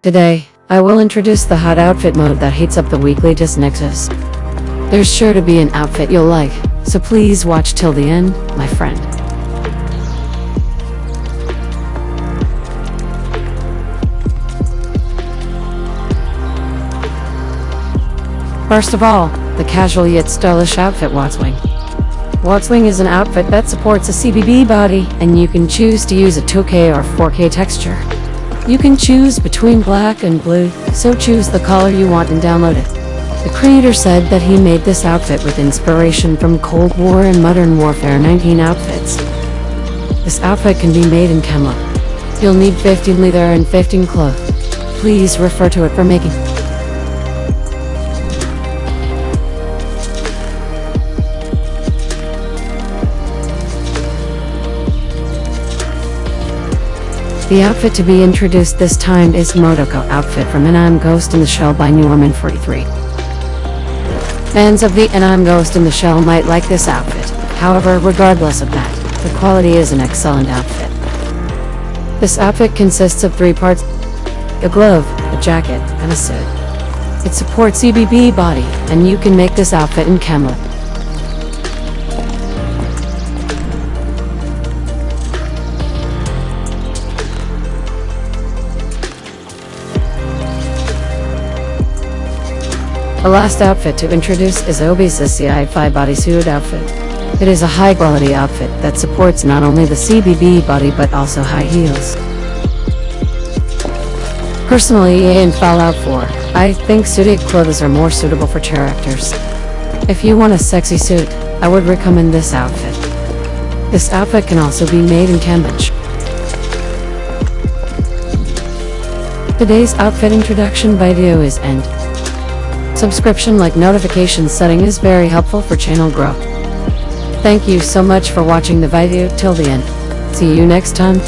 Today, I will introduce the hot outfit mode that heats up the weekly Disnexus. There's sure to be an outfit you'll like, so please watch till the end, my friend. First of all, the casual yet stylish outfit Watswing. Watswing is an outfit that supports a CBB body, and you can choose to use a 2K or 4K texture. You can choose between black and blue, so choose the color you want and download it. The creator said that he made this outfit with inspiration from Cold War and Modern Warfare 19 outfits. This outfit can be made in Chemlab. You'll need 15 leather and 15 cloth. Please refer to it for making. The outfit to be introduced this time is Motoko outfit from Anime Ghost in the Shell by Norman 43. Fans of the Anime Ghost in the Shell might like this outfit, however regardless of that, the quality is an excellent outfit. This outfit consists of three parts, a glove, a jacket, and a suit. It supports CBB body, and you can make this outfit in Camelot. The last outfit to introduce is Obi's CI5 bodysuit outfit. It is a high-quality outfit that supports not only the CBB body but also high heels. Personally, in Fallout 4, I think suited clothes are more suitable for characters. If you want a sexy suit, I would recommend this outfit. This outfit can also be made in Cambridge. Today's outfit introduction video is end. Subscription like notification setting is very helpful for channel growth. Thank you so much for watching the video till the end. See you next time.